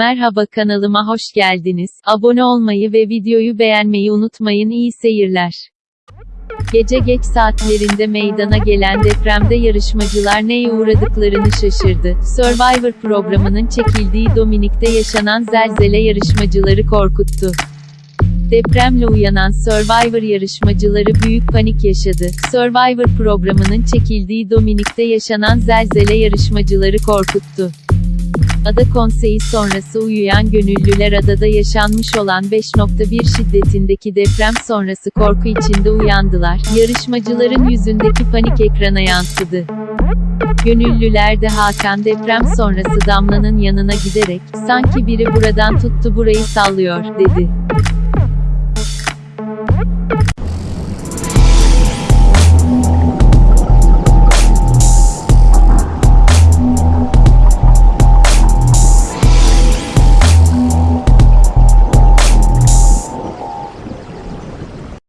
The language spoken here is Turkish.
Merhaba kanalıma hoş geldiniz. Abone olmayı ve videoyu beğenmeyi unutmayın. İyi seyirler. Gece geç saatlerinde meydana gelen depremde yarışmacılar neye uğradıklarını şaşırdı. Survivor programının çekildiği Dominik'te yaşanan zelzele yarışmacıları korkuttu. Depremle uyanan Survivor yarışmacıları büyük panik yaşadı. Survivor programının çekildiği Dominik'te yaşanan zelzele yarışmacıları korkuttu. Ada konseyi sonrası uyuyan gönüllüler adada yaşanmış olan 5.1 şiddetindeki deprem sonrası korku içinde uyandılar. Yarışmacıların yüzündeki panik ekrana yansıdı. Gönüllüler de Hakan deprem sonrası Damla'nın yanına giderek, sanki biri buradan tuttu burayı sallıyor, dedi.